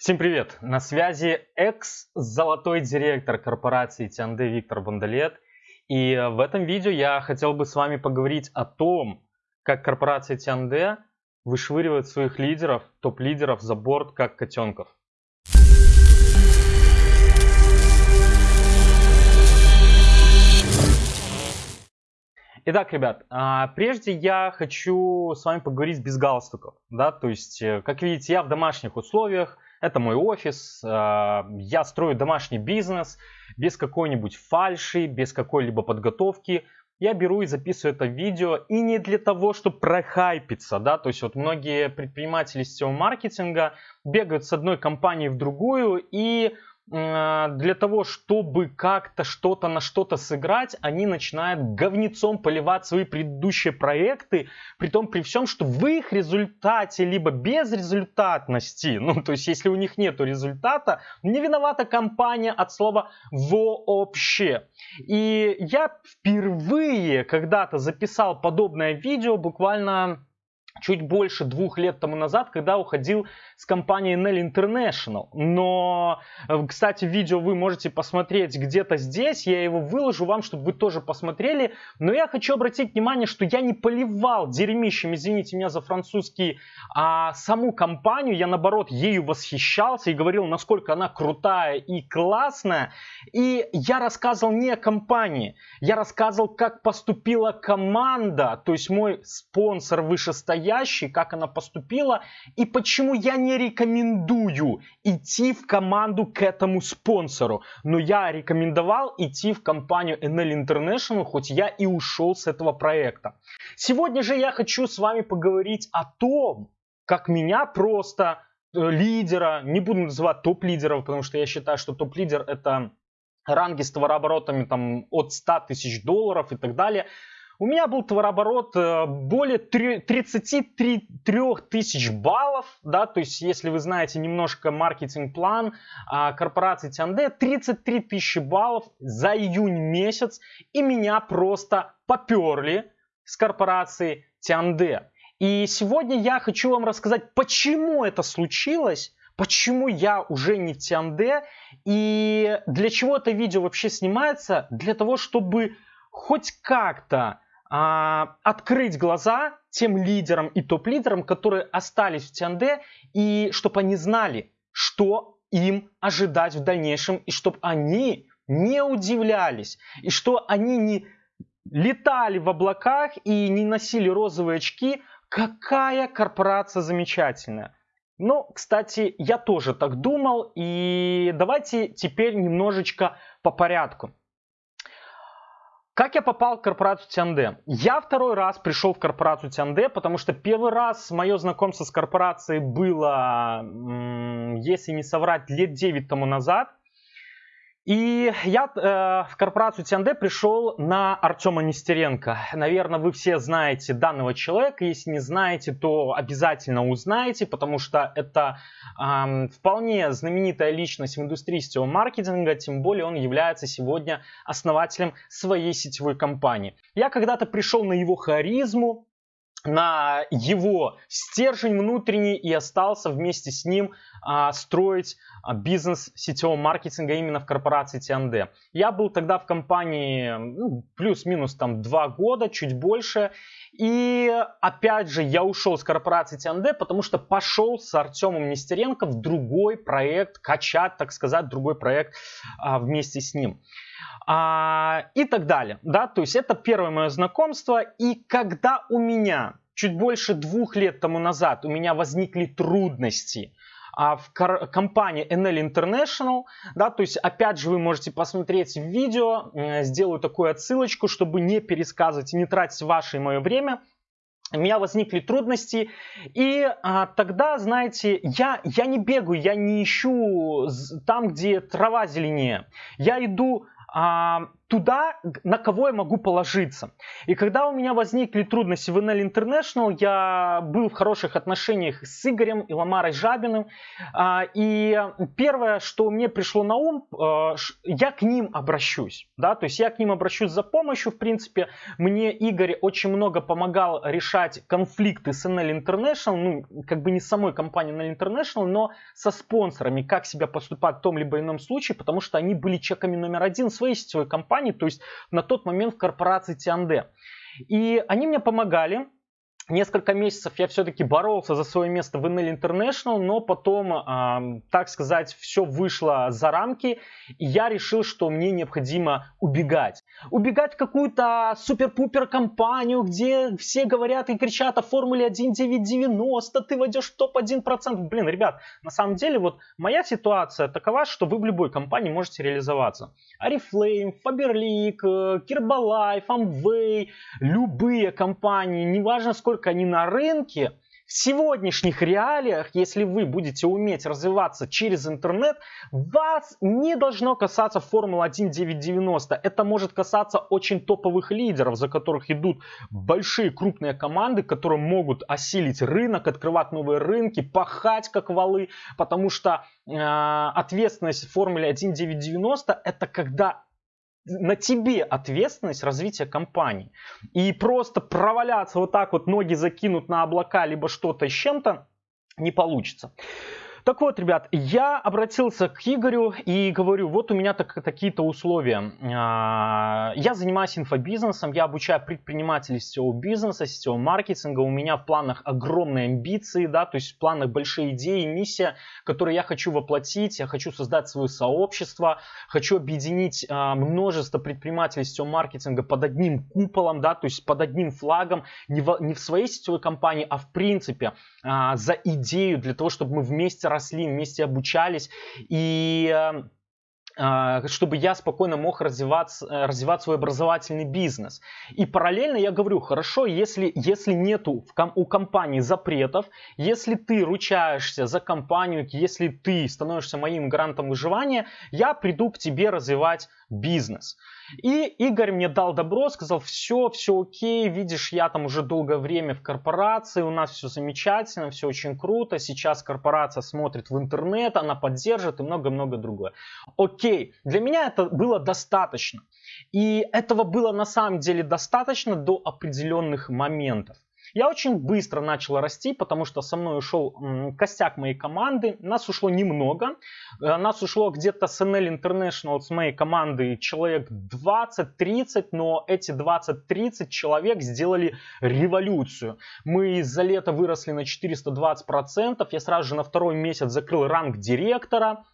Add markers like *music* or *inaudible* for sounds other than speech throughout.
Всем привет! На связи экс-золотой директор корпорации Тианде Виктор Бондолет. И в этом видео я хотел бы с вами поговорить о том, как корпорация Тианде вышвыривает своих лидеров, топ-лидеров за борт, как котенков. Итак, ребят, а, прежде я хочу с вами поговорить без галстуков, да, то есть, э, как видите, я в домашних условиях, это мой офис, а, я строю домашний бизнес без какой-нибудь фальши, без какой-либо подготовки. Я беру и записываю это видео и не для того, чтобы прохайпиться, да, то есть вот многие предприниматели сетевого маркетинга бегают с одной компании в другую и для того, чтобы как-то что-то на что-то сыграть, они начинают говнецом поливать свои предыдущие проекты, при том при всем, что в их результате, либо без результатности, *laughs* ну, то есть, если у них нет результата, не виновата компания от слова вообще. И я впервые когда-то записал подобное видео, буквально чуть больше двух лет тому назад, когда уходил с компанией Nell International. Но, э, кстати, видео вы можете посмотреть где-то здесь. Я его выложу вам, чтобы вы тоже посмотрели. Но я хочу обратить внимание, что я не поливал дерьмищем, извините меня за французский, а саму компанию. Я, наоборот, ею восхищался и говорил, насколько она крутая и классная. И я рассказывал не о компании. Я рассказывал, как поступила команда, то есть мой спонсор вышестоящий настоящей, как она поступила и почему я не рекомендую идти в команду к этому спонсору. Но я рекомендовал идти в компанию NL International, хоть я и ушел с этого проекта. Сегодня же я хочу с вами поговорить о том, как меня просто э, лидера, не буду называть топ-лидеров, потому что я считаю, что топ-лидер это ранги с товарооборотами там, от 100 тысяч долларов и так далее. У меня был товарооборот э, более 33 тысяч баллов, да, то есть если вы знаете немножко маркетинг-план а, корпорации Тянде, 33 тысячи баллов за июнь месяц, и меня просто поперли с корпорации Тянде. И сегодня я хочу вам рассказать, почему это случилось, почему я уже не в Тянде, и для чего это видео вообще снимается, для того, чтобы хоть как-то открыть глаза тем лидерам и топ-лидерам, которые остались в Тианде, и чтобы они знали, что им ожидать в дальнейшем, и чтобы они не удивлялись, и что они не летали в облаках и не носили розовые очки, какая корпорация замечательная. Ну, кстати, я тоже так думал, и давайте теперь немножечко по порядку. Как я попал в корпорацию Тянде? Я второй раз пришел в корпорацию Тянде, потому что первый раз мое знакомство с корпорацией было, если не соврать, лет 9 тому назад. И я э, в корпорацию Тианде пришел на Артема Нестеренко. Наверное, вы все знаете данного человека. Если не знаете, то обязательно узнаете, потому что это э, вполне знаменитая личность в индустрии сетевого маркетинга. Тем более он является сегодня основателем своей сетевой компании. Я когда-то пришел на его харизму, на его стержень внутренний и остался вместе с ним а, строить а, бизнес сетевого маркетинга именно в корпорации TND. Я был тогда в компании ну, плюс-минус там два года, чуть больше. И опять же я ушел с корпорации TND, потому что пошел с Артемом Нестеренко в другой проект, качать, так сказать, другой проект а, вместе с ним а, и так далее. Да? То есть это первое мое знакомство. И когда у меня чуть больше двух лет тому назад у меня возникли трудности а, в компании NL International, да, то есть опять же вы можете посмотреть видео, сделаю такую отсылочку, чтобы не пересказывать и не тратить ваше и мое время, у меня возникли трудности, и а, тогда, знаете, я, я не бегаю, я не ищу там, где трава зеленее. Я иду а, туда, на кого я могу положиться. И когда у меня возникли трудности в NL International, я был в хороших отношениях с Игорем и Ламарой Жабиным. А, и первое, что мне пришло на ум, а, я к ним обращусь. Да? То есть я к ним обращусь за помощью. В принципе, мне Игорь очень много помогал решать конфликты с NL International. Ну, как бы не с самой компанией NL International, но со спонсорами, как себя поступать в том либо ином случае, потому что они были чеками номер один своей сетевой компании, то есть на тот момент в корпорации Тианде. И они мне помогали, Несколько месяцев я все-таки боролся за свое место в NL International, но потом, э, так сказать, все вышло за рамки, и я решил, что мне необходимо убегать. Убегать в какую-то супер-пупер компанию, где все говорят и кричат о Формуле 1990, ты войдешь в топ-1%. Блин, ребят, на самом деле вот моя ситуация такова, что вы в любой компании можете реализоваться. Арифлейм, Faberlic, Herbalife, Amway, любые компании, неважно сколько не на рынке, в сегодняшних реалиях, если вы будете уметь развиваться через интернет, вас не должно касаться Формулы 1990. Это может касаться очень топовых лидеров, за которых идут большие крупные команды, которые могут осилить рынок, открывать новые рынки, пахать как валы, потому что э, ответственность в Формуле 1990 это когда на тебе ответственность развития компании. И просто проваляться вот так вот, ноги закинут на облака, либо что-то с чем-то, не получится. Так вот, ребят, я обратился к Игорю и говорю, вот у меня так, такие-то условия. А, я занимаюсь инфобизнесом, я обучаю предпринимателей сетевого бизнеса, сетевого маркетинга. У меня в планах огромные амбиции, да, то есть в планах большие идеи, миссия, которые я хочу воплотить. Я хочу создать свое сообщество, хочу объединить а, множество предпринимателей сетевого маркетинга под одним куполом, да, то есть под одним флагом, не в, не в своей сетевой компании, а в принципе а, за идею для того, чтобы мы вместе росли, вместе обучались и эм, а, чтобы я спокойно мог развивать, э, развивать свой образовательный бизнес. И параллельно я говорю, хорошо, если, если нету у компании запретов, если ты ручаешься за компанию, если ты становишься моим гарантом выживания, я приду к тебе развивать бизнес. И Игорь мне дал добро, сказал, все, все окей, видишь, я там уже долгое время в корпорации, у нас все замечательно, все очень круто, сейчас корпорация смотрит в интернет, она поддержит и много-много другое. Окей, для меня это было достаточно. И этого было на самом деле достаточно до определенных моментов. Я очень быстро начал расти, потому что со мной ушел костяк моей команды. Нас ушло немного. Э, нас ушло где-то с NL International, с моей команды, человек 20-30, но эти 20-30 человек сделали революцию. Мы за лето выросли на 420%. Я сразу же на второй месяц закрыл ранг директора.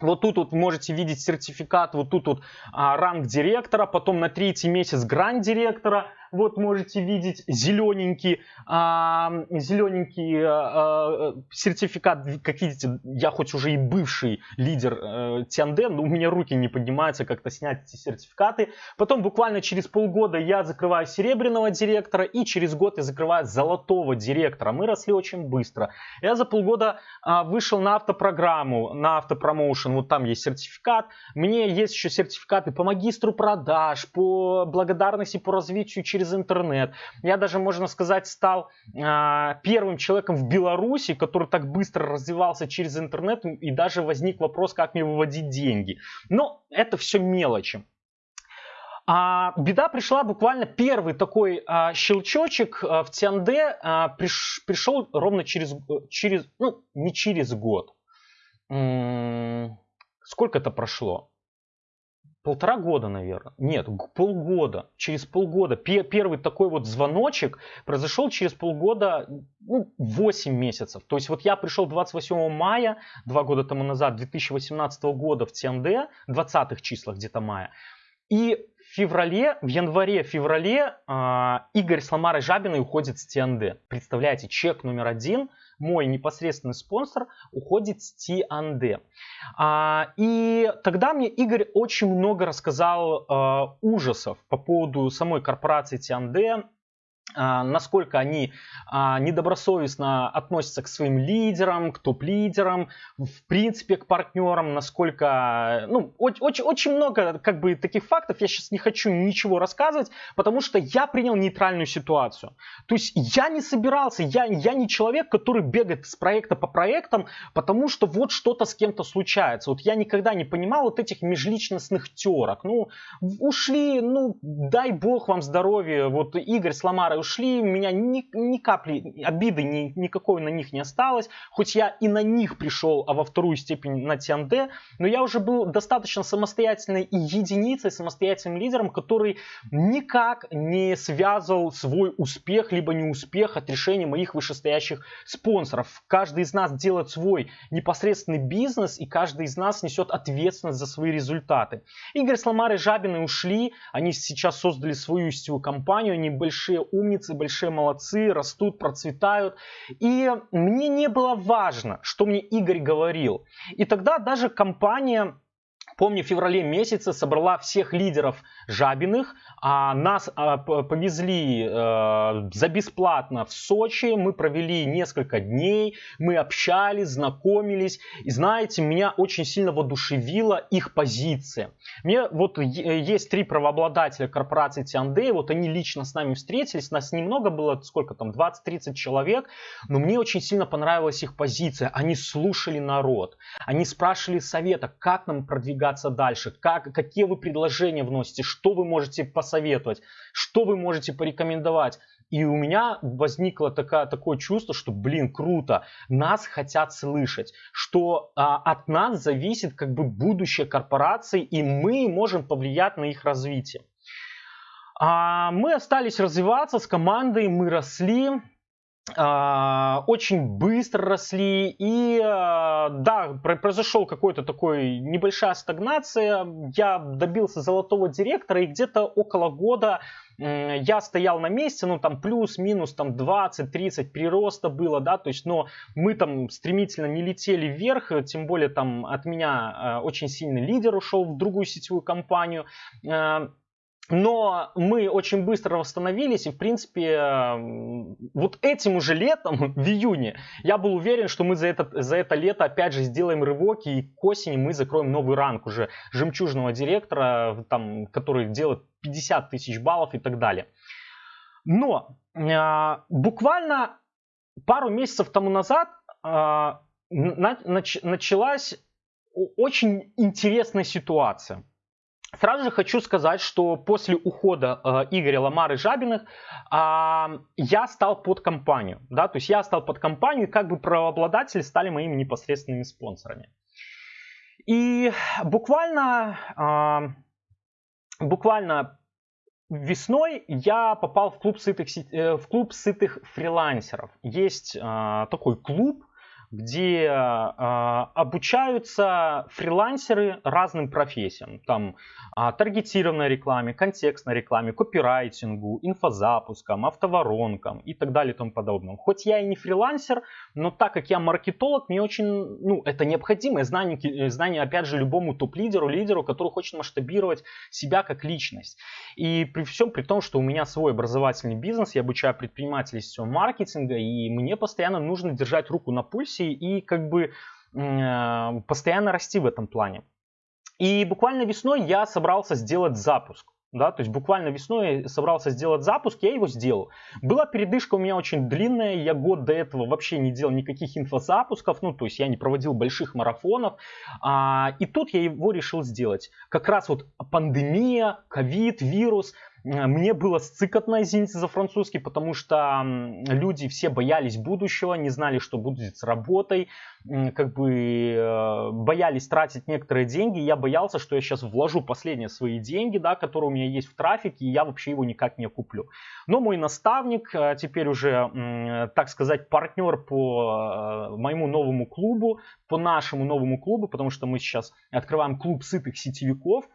Вот тут вот можете видеть сертификат, вот тут вот а, ранг директора, потом на третий месяц гранд директора, вот можете видеть зелененький, а, зелененький а, а, сертификат. Как видите, я хоть уже и бывший лидер а, Тианде, но у меня руки не поднимаются как-то снять эти сертификаты. Потом буквально через полгода я закрываю серебряного директора и через год я закрываю золотого директора. Мы росли очень быстро. Я за полгода а, вышел на автопрограмму, на автопромоушен, вот там есть сертификат. Мне есть еще сертификаты по магистру продаж, по благодарности по развитию через через интернет. Я даже, можно сказать, стал э, первым человеком в Беларуси, который так быстро развивался через интернет, и даже возник вопрос, как мне выводить деньги. Но это все мелочи. А, беда пришла буквально первый такой а, щелчочек а, в Тианде а, приш, пришел ровно через, через, ну не через год. М-м, сколько это прошло? Полтора года, наверное. Нет, полгода. Через полгода. Первый такой вот звоночек произошел через полгода, ну, 8 месяцев. То есть вот я пришел 28 мая, два года тому назад, 2018 года в ТНД, 20-х числах где-то мая. И в феврале, в январе-феврале э, Игорь с Ламарой Жабиной уходит с ТНД. Представляете, чек номер один – мой непосредственный спонсор уходит с T&D. А, и тогда мне Игорь очень много рассказал а, ужасов по поводу самой корпорации T&D, насколько они а, недобросовестно относятся к своим лидерам, к топ-лидерам, в принципе к партнерам, насколько, ну, очень, очень много как бы таких фактов, я сейчас не хочу ничего рассказывать, потому что я принял нейтральную ситуацию. То есть я не собирался, я, я не человек, который бегает с проекта по проектам, потому что вот что-то с кем-то случается. Вот я никогда не понимал вот этих межличностных терок. Ну, ушли, ну, дай бог вам здоровья, вот Игорь Сломара пары ушли, у меня ни, ни капли обиды ни, никакой на них не осталось, хоть я и на них пришел, а во вторую степень на TND, но я уже был достаточно самостоятельной единицей, самостоятельным лидером, который никак не связывал свой успех либо неуспех от решения моих вышестоящих спонсоров. Каждый из нас делает свой непосредственный бизнес, и каждый из нас несет ответственность за свои результаты. Игорь Сломар и Жабины ушли, они сейчас создали свою сетевую компанию, они большие умницы, большие молодцы, растут, процветают. И мне не было важно, что мне Игорь говорил. И тогда даже компания Помню, в феврале месяце собрала всех лидеров Жабиных, а нас а, повезли э, за бесплатно в Сочи, мы провели несколько дней, мы общались, знакомились, и знаете, меня очень сильно воодушевила их позиция. Мне вот есть три правообладателя корпорации Тиандей, вот они лично с нами встретились, нас немного было, сколько там, 20-30 человек, но мне очень сильно понравилась их позиция, они слушали народ, они спрашивали совета, как нам продвигаться продвигаться дальше, как, какие вы предложения вносите, что вы можете посоветовать, что вы можете порекомендовать. И у меня возникло такое, такое чувство, что, блин, круто, нас хотят слышать, что а, от нас зависит как бы будущее корпорации, и мы можем повлиять на их развитие. А, мы остались развиваться с командой, мы росли, очень быстро росли и а, да произошел какой-то такой небольшая стагнация. Я добился золотого директора и где-то около года я стоял на месте, ну там плюс-минус там 20-30 прироста было, да, то есть, но мы там стремительно не летели вверх, тем более там от меня а, очень сильный лидер ушел в другую сетевую компанию, но мы очень быстро восстановились, и, в принципе, вот этим уже летом, *laughs* в июне, я был уверен, что мы за это, за это лето опять же сделаем рывок, и к осени мы закроем новый ранг уже жемчужного директора, там, который делает 50 тысяч баллов и так далее. Но э, буквально пару месяцев тому назад э, нач, началась очень интересная ситуация. Сразу же хочу сказать, что после ухода э, Игоря Ламары Жабиных э, я стал под компанию. Да? То есть я стал под компанию, и как бы правообладатели стали моими непосредственными спонсорами. И буквально, э, буквально весной я попал в клуб сытых, э, в клуб сытых фрилансеров. Есть э, такой клуб, где э, обучаются фрилансеры разным профессиям. Там э, таргетированной рекламе, контекстной рекламе, копирайтингу, инфозапускам, автоворонкам и так далее и тому подобное. Хоть я и не фрилансер, но так как я маркетолог, мне очень, ну, это необходимое знание, э, знание опять же, любому топ-лидеру, лидеру, который хочет масштабировать себя как личность. И при всем при том, что у меня свой образовательный бизнес, я обучаю предпринимателей сетевого маркетинга, и мне постоянно нужно держать руку на пульсе профессии и как бы э, постоянно расти в этом плане. И буквально весной я собрался сделать запуск. Да, то есть буквально весной я собрался сделать запуск, я его сделал. Была передышка у меня очень длинная, я год до этого вообще не делал никаких инфозапусков, ну то есть я не проводил больших марафонов. А, и тут я его решил сделать. Как раз вот пандемия, ковид, вирус – мне было сцикотно, извините за французский, потому что люди все боялись будущего, не знали, что будет с работой, как бы э, боялись тратить некоторые деньги. Я боялся, что я сейчас вложу последние свои деньги, да, которые у меня есть в трафике, и я вообще его никак не куплю. Но мой наставник, э, теперь уже, так сказать, партнер по э, моему новому клубу, по нашему новому клубу, потому что мы сейчас открываем клуб сытых сетевиков, Э,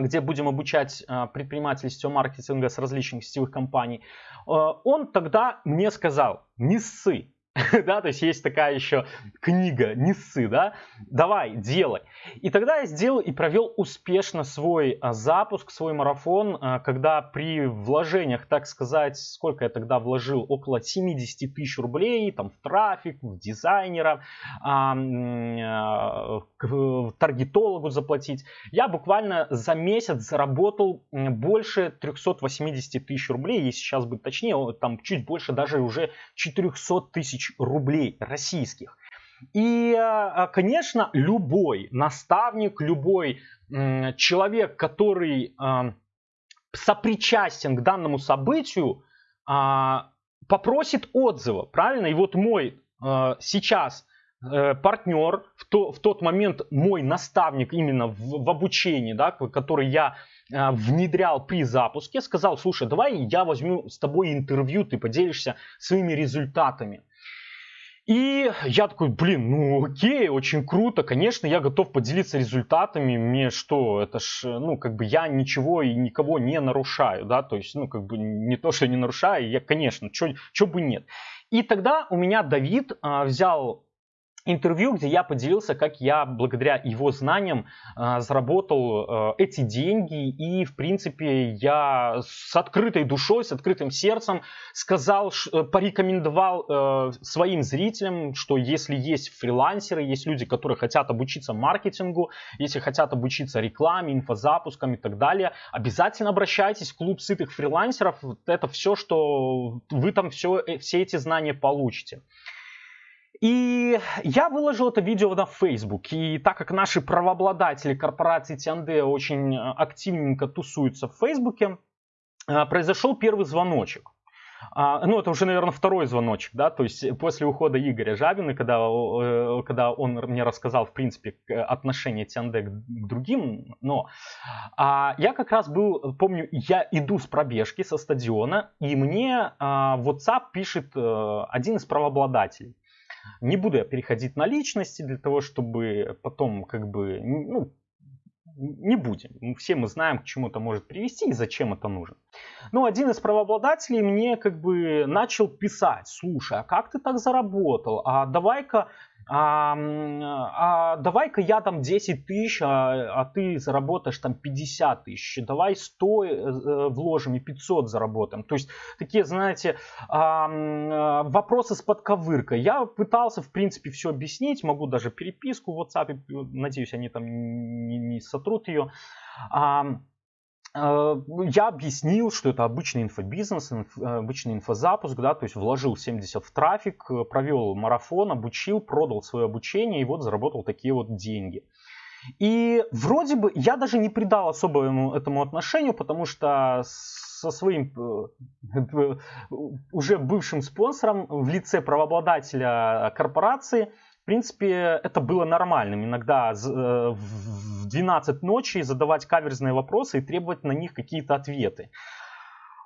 где будем обучать э, предпринимателей сетевого маркетинга с различных сетевых компаний, э, он тогда мне сказал, не ссы, *laughs* да, то есть есть такая еще книга, не ссы, да, давай, делай. И тогда я сделал и провел успешно свой а, запуск, свой марафон, а, когда при вложениях, так сказать, сколько я тогда вложил, около 70 тысяч рублей, там, в трафик, в дизайнера, а, к таргетологу заплатить, я буквально за месяц заработал больше 380 тысяч рублей, если сейчас быть точнее, там чуть больше даже уже 400 тысяч тысяч рублей российских. И, а, конечно, любой наставник, любой человек, который а, сопричастен к данному событию, а, попросит отзыва, правильно? И вот мой сейчас э, партнер, в, то, в тот момент мой наставник именно в, в обучении, да, который я внедрял при запуске, сказал, слушай, давай я возьму с тобой интервью, ты поделишься своими результатами. И я такой, блин, ну окей, очень круто, конечно, я готов поделиться результатами, мне что, это ж, ну, как бы я ничего и никого не нарушаю, да, то есть, ну, как бы не то, что не нарушаю, я, конечно, что бы нет. И тогда у меня Давид а, взял интервью, где я поделился, как я благодаря его знаниям э, заработал э, эти деньги. И, в принципе, я с открытой душой, с открытым сердцем сказал, ш, порекомендовал э, своим зрителям, что если есть фрилансеры, есть люди, которые хотят обучиться маркетингу, если хотят обучиться рекламе, инфозапускам и так далее, обязательно обращайтесь в клуб сытых фрилансеров. Это все, что вы там все, все эти знания получите. И я выложил это видео на Facebook. И так как наши правообладатели корпорации TND очень э, активненько тусуются в Facebook, э, произошел первый звоночек. А, ну, это уже, наверное, второй звоночек, да, то есть после ухода Игоря Жабина, когда, э, когда он мне рассказал, в принципе, отношение TND к другим, но а, я как раз был, помню, я иду с пробежки со стадиона, и мне а, WhatsApp пишет один из правообладателей. Не буду я переходить на личности для того, чтобы потом как бы, ну, не будем. Все мы знаем, к чему это может привести и зачем это нужно. Но один из правообладателей мне как бы начал писать, слушай, а как ты так заработал? А давай-ка а, а давай-ка я там 10 тысяч, а, а ты заработаешь там 50 тысяч, давай 100 э, э, вложим и 500 заработаем. То есть такие, знаете, а, вопросы с подковыркой. Я пытался, в принципе, все объяснить, могу даже переписку в WhatsApp, надеюсь, они там не, не сотрут ее. А, я объяснил, что это обычный инфобизнес, инф, э, обычный инфозапуск, да, то есть вложил 70 в трафик, э, провел марафон, обучил, продал свое обучение и вот заработал такие вот деньги. И вроде бы я даже не придал особо этому отношению, потому что со своим уже бывшим спонсором в лице правообладателя корпорации – принципе, это было нормальным. Иногда э, в 12 ночи задавать каверзные вопросы и требовать на них какие-то ответы.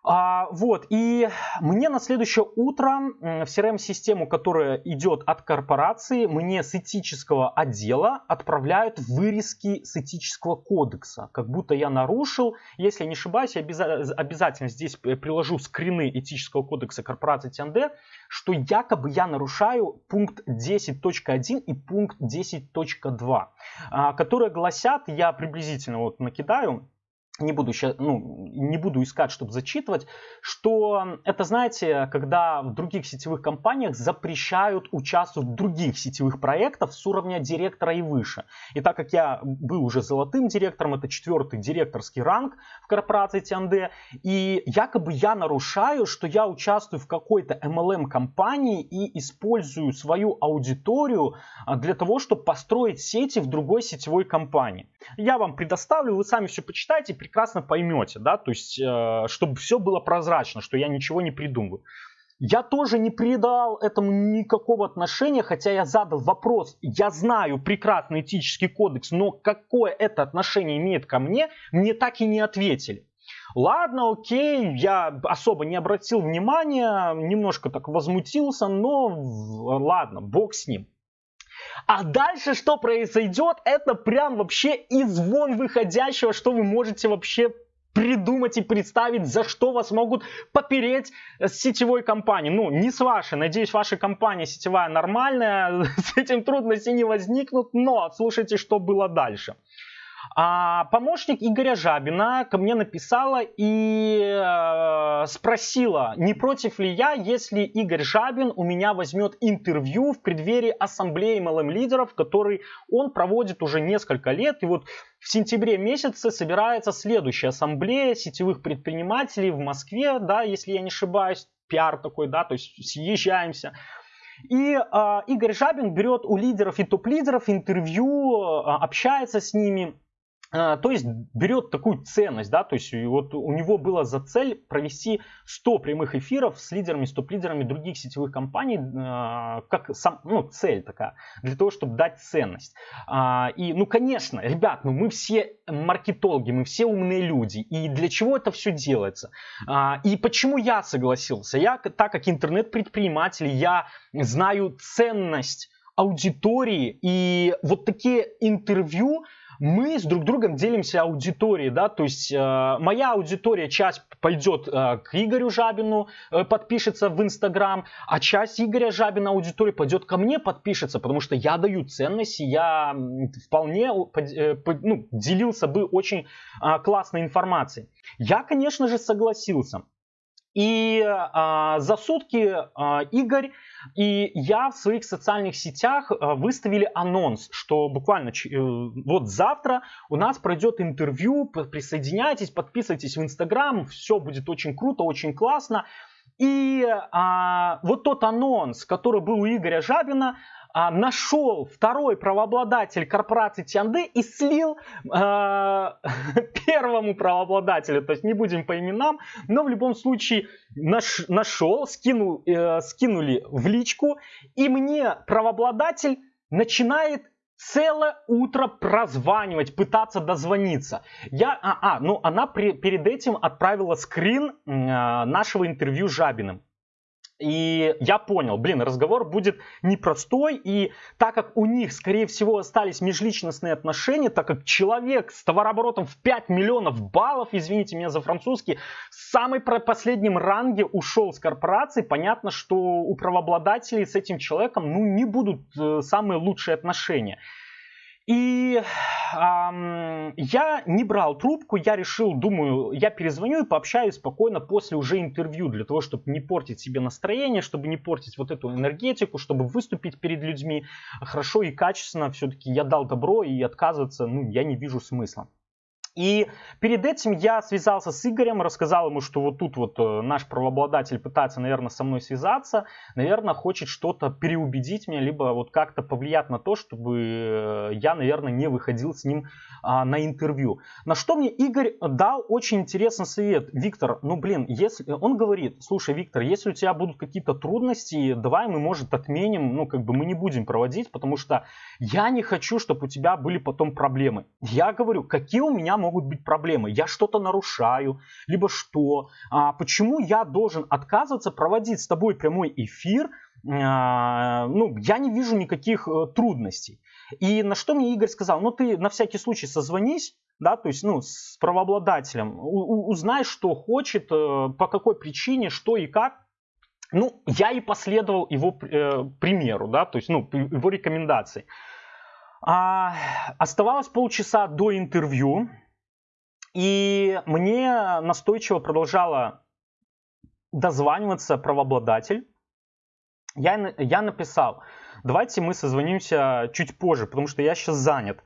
А, вот, и мне на следующее утро в CRM-систему, которая идет от корпорации, мне с этического отдела отправляют вырезки с этического кодекса. Как будто я нарушил. Если не ошибаюсь, я обязательно здесь приложу скрины этического кодекса корпорации ТНД, что якобы я нарушаю пункт 10.1 и пункт 10.2, а, которые гласят, я приблизительно вот накидаю, не буду, сейчас, ну, не буду искать, чтобы зачитывать, что это, знаете, когда в других сетевых компаниях запрещают участвовать в других сетевых проектах с уровня директора и выше. И так как я был уже золотым директором, это четвертый директорский ранг в корпорации TND, и якобы я нарушаю, что я участвую в какой-то MLM-компании и использую свою аудиторию а, для того, чтобы построить сети в другой сетевой компании. Я вам предоставлю, вы сами все почитайте, прекрасно поймете, да, то есть, э, чтобы все было прозрачно, что я ничего не придумываю. Я тоже не придал этому никакого отношения, хотя я задал вопрос. Я знаю прекрасный этический кодекс, но какое это отношение имеет ко мне, мне так и не ответили. Ладно, окей, я особо не обратил внимания, немножко так возмутился, но ладно, бог с ним. А дальше что произойдет, это прям вообще из вон выходящего, что вы можете вообще придумать и представить, за что вас могут попереть с сетевой компанией. Ну, не с вашей. Надеюсь, ваша компания сетевая нормальная, *laughs* с этим трудностей не возникнут, но слушайте, что было дальше. А помощник Игоря Жабина ко мне написала и э, спросила, не против ли я, если Игорь Жабин у меня возьмет интервью в преддверии ассамблеи MLM лидеров, который он проводит уже несколько лет. И вот в сентябре месяце собирается следующая ассамблея сетевых предпринимателей в Москве, да, если я не ошибаюсь, пиар такой, да, то есть съезжаемся. И э, Игорь Жабин берет у лидеров и топ-лидеров интервью, э, общается с ними. А, то есть берет такую ценность, да, то есть вот у него было за цель провести 100 прямых эфиров с лидерами, с топ-лидерами других сетевых компаний, а, как сам, ну, цель такая, для того, чтобы дать ценность. А, и, ну, конечно, ребят, ну, мы все маркетологи, мы все умные люди, и для чего это все делается? И почему я согласился? Я, так как интернет-предприниматель, я знаю ценность аудитории, и вот такие интервью, мы с друг другом делимся аудиторией, да, то есть э, моя аудитория, часть пойдет э, к Игорю Жабину, э, подпишется в Инстаграм, а часть Игоря Жабина аудитории пойдет ко мне, подпишется, потому что я даю ценности, я вполне э, ну, делился бы очень э, классной информацией. Я, конечно же, согласился. И а, за сутки а, Игорь и я в своих социальных сетях а, выставили анонс, что буквально э, вот завтра у нас пройдет интервью, присоединяйтесь, подписывайтесь в Инстаграм, все будет очень круто, очень классно. И а, вот тот анонс, который был у Игоря Жабина, а, нашел второй правообладатель корпорации Тианды и слил а, *laughs* первому правообладателю, то есть не будем по именам, но в любом случае наш, нашел, скинул, э, скинули в личку, и мне правообладатель начинает целое утро прозванивать, пытаться дозвониться. Я, а, а ну она при, перед этим отправила скрин э, нашего интервью с Жабиным. И я понял, блин, разговор будет непростой, и так как у них, скорее всего, остались межличностные отношения, так как человек с товарооборотом в 5 миллионов баллов, извините меня за французский, в самой последнем ранге ушел с корпорации, понятно, что у правообладателей с этим человеком ну, не будут э, самые лучшие отношения. И эм, я не брал трубку, я решил, думаю, я перезвоню и пообщаюсь спокойно после уже интервью, для того, чтобы не портить себе настроение, чтобы не портить вот эту энергетику, чтобы выступить перед людьми хорошо и качественно. Все-таки я дал добро и отказываться, ну, я не вижу смысла. И перед этим я связался с Игорем, рассказал ему, что вот тут вот э, наш правообладатель пытается, наверное, со мной связаться, наверное, хочет что-то переубедить меня, либо вот как-то повлиять на то, чтобы э, я, наверное, не выходил с ним а, на интервью. На что мне Игорь дал очень интересный совет. Виктор, ну блин, если он говорит, слушай, Виктор, если у тебя будут какие-то трудности, давай мы, может, отменим, ну как бы мы не будем проводить, потому что я не хочу, чтобы у тебя были потом проблемы. Я говорю, какие у меня могут быть проблемы. Я что-то нарушаю, либо что. А, почему я должен отказываться проводить с тобой прямой эфир? А, ну, я не вижу никаких а, трудностей. И на что мне Игорь сказал, ну ты на всякий случай созвонись, да, то есть, ну, с правообладателем, у, узнай, что хочет, э, по какой причине, что и как. Ну, я и последовал его э, примеру, да, то есть, ну, его рекомендации. А, оставалось полчаса до интервью. И мне настойчиво продолжала дозваниваться правообладатель. Я, я написал, давайте мы созвонимся чуть позже, потому что я сейчас занят.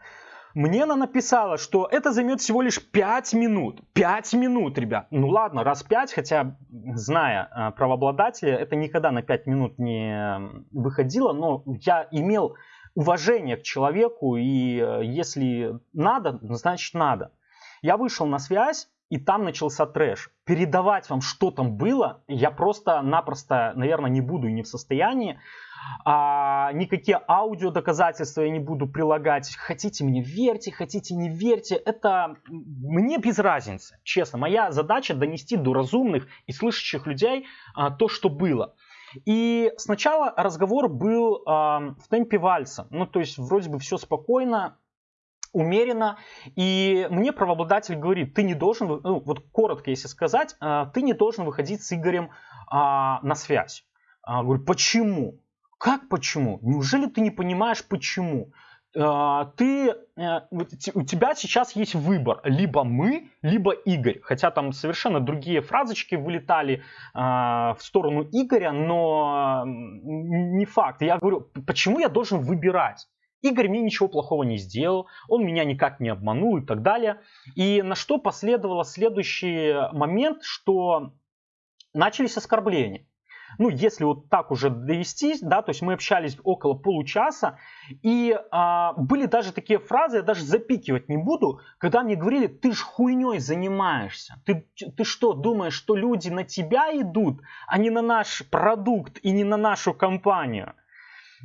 Мне она написала, что это займет всего лишь 5 минут. 5 минут, ребят. Ну ладно, раз 5, хотя, зная э, правообладателя, это никогда на 5 минут не выходило, но я имел уважение к человеку, и э, если надо, значит надо. Я вышел на связь, и там начался трэш. Передавать вам, что там было, я просто-напросто, наверное, не буду и не в состоянии. А, никакие аудио доказательства я не буду прилагать. Хотите мне верьте, хотите не верьте. Это мне без разницы, честно. Моя задача донести до разумных и слышащих людей а, то, что было. И сначала разговор был а, в темпе вальса. Ну, то есть, вроде бы все спокойно, умеренно. И мне правообладатель говорит, ты не должен, ну, вот коротко если сказать, э, ты не должен выходить с Игорем а, на связь. А, говорю, почему? Как почему? Неужели ты не понимаешь почему? А, ты, э, у тебя сейчас есть выбор, либо мы, либо Игорь. Хотя там совершенно другие фразочки вылетали в сторону Игоря, но не факт. Я говорю, почему я должен выбирать? Игорь мне ничего плохого не сделал, он меня никак не обманул и так далее. И на что последовало следующий момент, что начались оскорбления. Ну, если вот так уже довести, да, то есть мы общались около получаса, и а, были даже такие фразы, я даже запикивать не буду, когда мне говорили, ты ж хуйней занимаешься, ты, ты что, думаешь, что люди на тебя идут, а не на наш продукт и не на нашу компанию?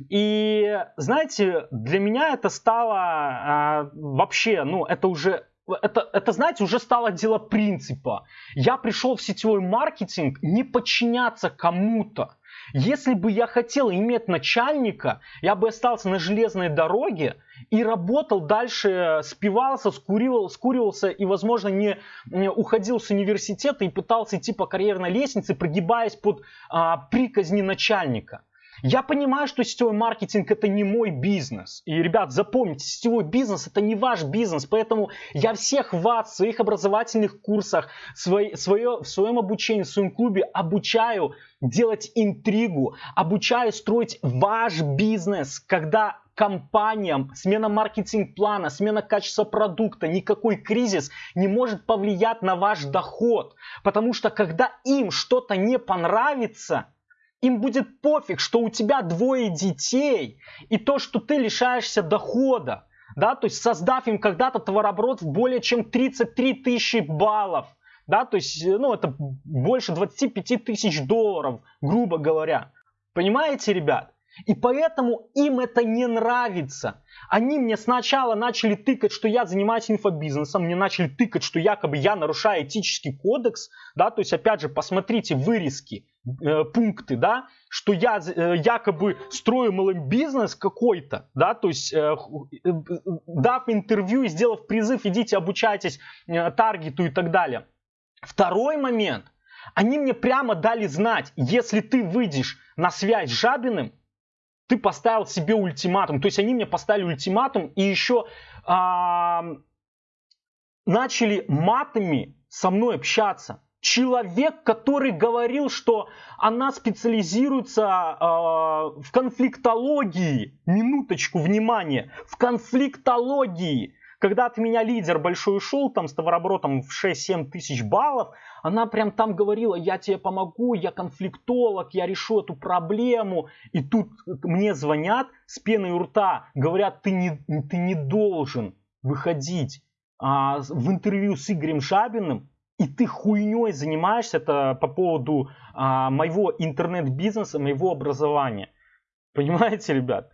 И, знаете, для меня это стало а, вообще, ну, это уже это, это, знаете, уже стало дело принципа. Я пришел в сетевой маркетинг не подчиняться кому-то. Если бы я хотел иметь начальника, я бы остался на железной дороге и работал дальше, спивался, скурил, скуривался и, возможно, не, не уходил с университета и пытался идти по карьерной лестнице, прогибаясь под а, приказни начальника. Я понимаю, что сетевой маркетинг это не мой бизнес. И, ребят, запомните, сетевой бизнес это не ваш бизнес. Поэтому я всех вас в своих образовательных курсах, свой, свое, в своем обучении, в своем клубе обучаю делать интригу, обучаю строить ваш бизнес, когда компаниям смена маркетинг-плана, смена качества продукта, никакой кризис не может повлиять на ваш доход. Потому что когда им что-то не понравится, им будет пофиг, что у тебя двое детей и то, что ты лишаешься дохода. Да, то есть создав им когда-то товарооборот в более чем 33 тысячи баллов. Да, то есть, ну, это больше 25 тысяч долларов, грубо говоря. Понимаете, ребят? И поэтому им это не нравится. Они мне сначала начали тыкать, что я занимаюсь инфобизнесом, мне начали тыкать, что якобы я нарушаю этический кодекс, да, то есть опять же посмотрите вырезки, э, пункты, да, что я э, якобы строю малый бизнес какой-то, да, то есть э, э, дав интервью и сделав призыв, идите обучайтесь э, таргету и так далее. Второй момент, они мне прямо дали знать, если ты выйдешь на связь с Жабиным, ты поставил себе ультиматум. То есть они мне поставили ультиматум и еще а, начали матами со мной общаться. Человек, который говорил, что она специализируется э, в конфликтологии, минуточку внимания, в конфликтологии. Когда от меня лидер большой ушел, там с товарооборотом в 6-7 тысяч баллов, она прям там говорила, я тебе помогу, я конфликтолог, я решу эту проблему. И тут мне звонят с пеной у рта, говорят, ты не, ты не должен выходить а, в интервью с Игорем Жабиным, и ты хуйней занимаешься это по поводу а, моего интернет-бизнеса, моего образования. Понимаете, ребят?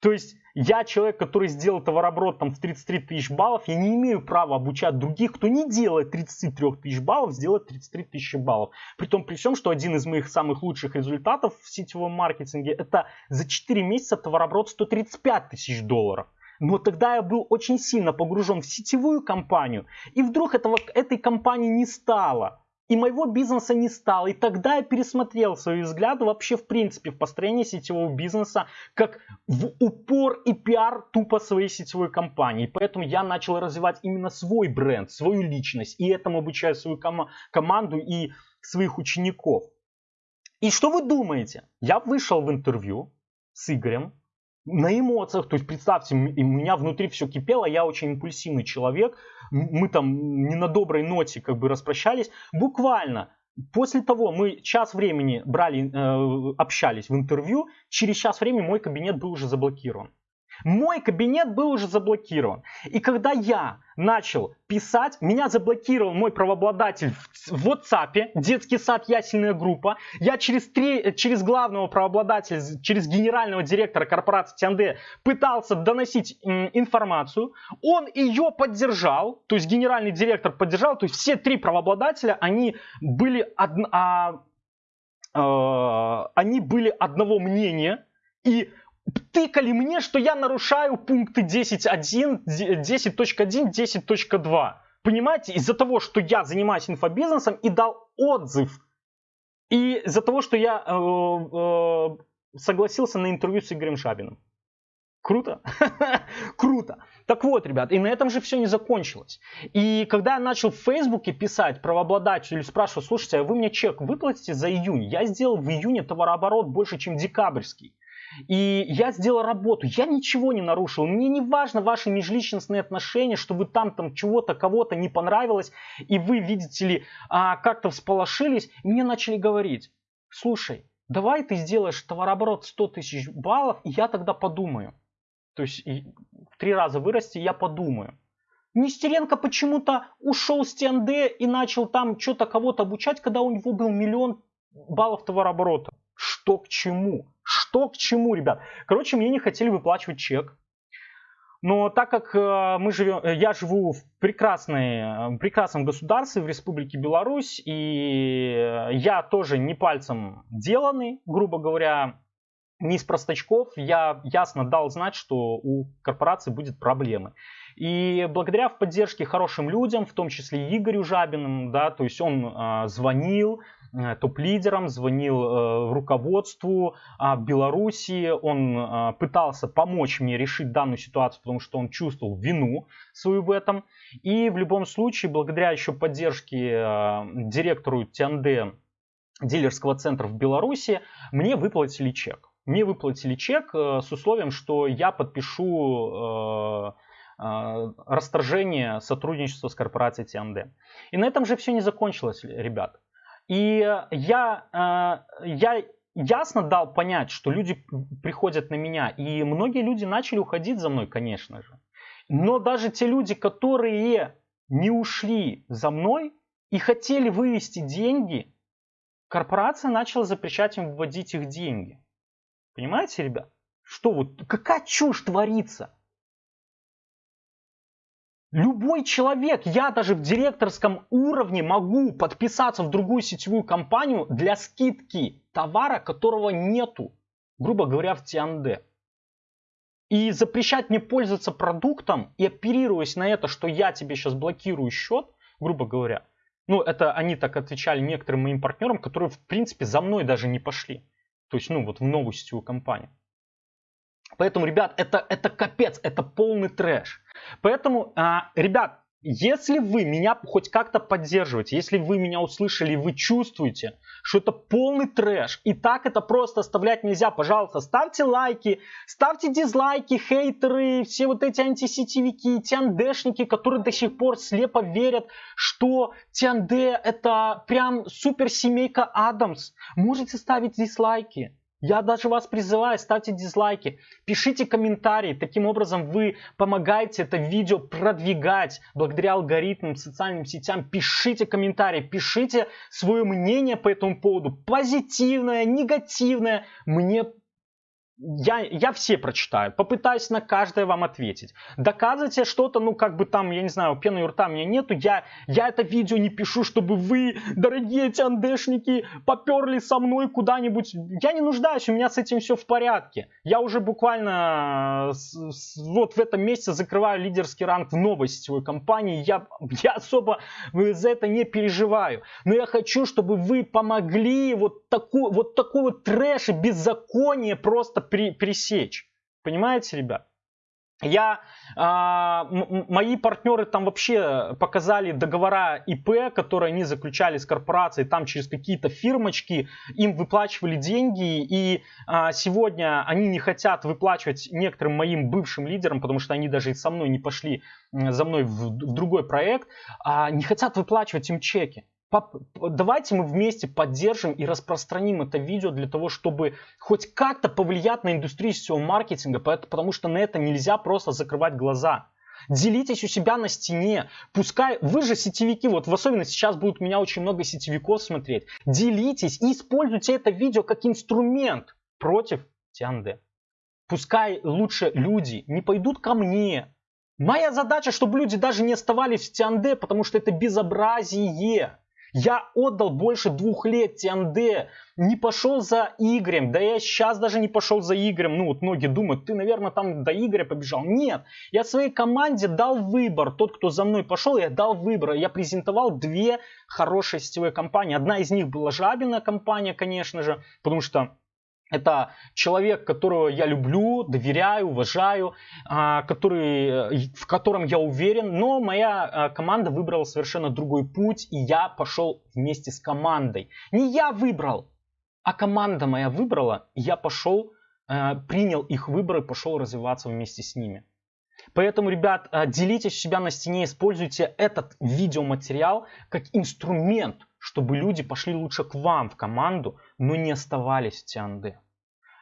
То есть я человек, который сделал товарооборот там в 33 тысяч баллов, я не имею права обучать других, кто не делает 33 тысяч баллов, сделать 33 тысячи баллов. При том, при всем, что один из моих самых лучших результатов в сетевом маркетинге, это за 4 месяца товарооборот 135 тысяч долларов. Но тогда я был очень сильно погружен в сетевую компанию, и вдруг этого, этой компании не стало и моего бизнеса не стало. И тогда я пересмотрел свои взгляды вообще в принципе в построении сетевого бизнеса как в упор и пиар тупо своей сетевой компании. Поэтому я начал развивать именно свой бренд, свою личность. И этому обучаю свою ком- команду и своих учеников. И что вы думаете? Я вышел в интервью с Игорем, на эмоциях, то есть представьте, у меня внутри все кипело, я очень импульсивный человек, мы там не на доброй ноте как бы распрощались, буквально После того мы час времени брали, э, общались в интервью, через час времени мой кабинет был уже заблокирован. Мой кабинет был уже заблокирован. И когда я начал писать, меня заблокировал мой правообладатель в WhatsApp, детский сад ясельная группа. Я через, три, через главного правообладателя, через генерального директора корпорации ТНД пытался доносить информацию. Он ее поддержал, то есть генеральный директор поддержал, то есть все три правообладателя, они были, од... а, а, они были одного мнения. И тыкали мне, что я нарушаю пункты 10.1, 10.1, 10.2. Понимаете, из-за того, что я занимаюсь инфобизнесом и дал отзыв, и из-за того, что я э, э, согласился на интервью с Игорем Шабиным. Круто? *laughs* Круто. Так вот, ребят, и на этом же все не закончилось. И когда я начал в Фейсбуке писать правообладателю, спрашиваю, слушайте, а вы мне чек выплатите за июнь? Я сделал в июне товарооборот больше, чем декабрьский. И я сделал работу, я ничего не нарушил. Мне не важно ваши межличностные отношения, что вы там, там чего-то, кого-то не понравилось, и вы, видите ли, а, как-то всполошились. И мне начали говорить, слушай, давай ты сделаешь товарооборот 100 тысяч баллов, и я тогда подумаю. То есть в три раза вырасти, я подумаю. Нестеренко почему-то ушел с ТНД и начал там что-то кого-то обучать, когда у него был миллион баллов товарооборота. Что к чему? Что к чему, ребят? Короче, мне не хотели выплачивать чек. Но так как э, мы живем, э, я живу в прекрасной, э, прекрасном государстве, в Республике Беларусь, и я тоже не пальцем деланный, грубо говоря, не из простачков, я ясно дал знать, что у корпорации будет проблемы. И благодаря в поддержке хорошим людям, в том числе Игорю Жабиным, да, то есть он э, звонил, топ-лидерам, звонил э, руководству э, Белоруссии, он э, пытался помочь мне решить данную ситуацию, потому что он чувствовал вину свою в этом. И в любом случае, благодаря еще поддержке э, директору ТНД дилерского центра в Беларуси, мне выплатили чек. Мне выплатили чек э, с условием, что я подпишу э, э, расторжение сотрудничества с корпорацией ТНД. И на этом же все не закончилось, ребят. И я, э, я ясно дал понять, что люди приходят на меня, и многие люди начали уходить за мной, конечно же. Но даже те люди, которые не ушли за мной и хотели вывести деньги, корпорация начала запрещать им вводить их деньги. Понимаете, ребят? Что вот, какая чушь творится? Любой человек, я даже в директорском уровне могу подписаться в другую сетевую компанию для скидки товара, которого нету, грубо говоря, в Тианде. И запрещать мне пользоваться продуктом и оперируясь на это, что я тебе сейчас блокирую счет, грубо говоря, ну, это они так отвечали некоторым моим партнерам, которые, в принципе, за мной даже не пошли. То есть, ну, вот в новую сетевую компанию. Поэтому, ребят, это, это капец, это полный трэш. Поэтому, а, ребят, если вы меня хоть как-то поддерживаете, если вы меня услышали, вы чувствуете, что это полный трэш, и так это просто оставлять нельзя, пожалуйста, ставьте лайки, ставьте дизлайки, хейтеры, все вот эти антисетевики, тиандешники, которые до сих пор слепо верят, что Тианде это прям супер семейка Адамс. Можете ставить дизлайки. Я даже вас призываю, ставьте дизлайки, пишите комментарии. Таким образом вы помогаете это видео продвигать благодаря алгоритмам, социальным сетям. Пишите комментарии, пишите свое мнение по этому поводу. Позитивное, негативное. Мне я, я все прочитаю, попытаюсь на каждое вам ответить. Доказывайте что-то, ну как бы там, я не знаю, пены у рта у меня нету, я, я это видео не пишу, чтобы вы, дорогие тяндешники, поперли со мной куда-нибудь. Я не нуждаюсь, у меня с этим все в порядке. Я уже буквально с, с, вот в этом месяце закрываю лидерский ранг в новой сетевой компании, я, я особо за это не переживаю. Но я хочу, чтобы вы помогли вот, таку, вот такой вот трэш и беззаконие просто при, пресечь. Понимаете, ребят? Я, а, мои партнеры там вообще показали договора ИП, которые они заключали с корпорацией, там через какие-то фирмочки, им выплачивали деньги, и а, сегодня они не хотят выплачивать некоторым моим бывшим лидерам, потому что они даже со мной не пошли за мной в, в другой проект, а, не хотят выплачивать им чеки давайте мы вместе поддержим и распространим это видео для того, чтобы хоть как-то повлиять на индустрию сетевого маркетинга, потому что на это нельзя просто закрывать глаза. Делитесь у себя на стене. Пускай вы же сетевики, вот в особенности сейчас будут меня очень много сетевиков смотреть. Делитесь и используйте это видео как инструмент против Тианде. Пускай лучше люди не пойдут ко мне. Моя задача, чтобы люди даже не оставались в Тианде, потому что это безобразие. Я отдал больше двух лет ТНД, не пошел за Игорем, да я сейчас даже не пошел за Игорем. Ну вот многие думают, ты, наверное, там до Игоря побежал. Нет, я своей команде дал выбор. Тот, кто за мной пошел, я дал выбор. Я презентовал две хорошие сетевые компании. Одна из них была Жабина компания, конечно же, потому что это человек, которого я люблю, доверяю, уважаю, а, который, в котором я уверен, но моя а, команда выбрала совершенно другой путь, и я пошел вместе с командой. Не я выбрал, а команда моя выбрала, и я пошел, а, принял их выбор и пошел развиваться вместе с ними. Поэтому, ребят, делитесь себя на стене, используйте этот видеоматериал как инструмент чтобы люди пошли лучше к вам в команду, но не оставались в Тианде.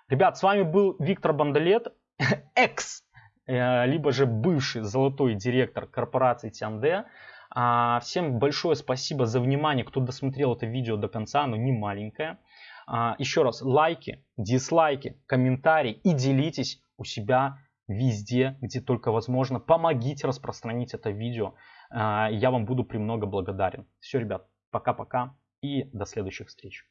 Ребят, с вами был Виктор Бандалет, *laughs* экс, э, либо же бывший золотой директор корпорации Тианде. А, всем большое спасибо за внимание, кто досмотрел это видео до конца, оно не маленькое. А, еще раз, лайки, дизлайки, комментарии и делитесь у себя везде, где только возможно. Помогите распространить это видео. А, я вам буду премного благодарен. Все, ребят, Пока-пока и до следующих встреч.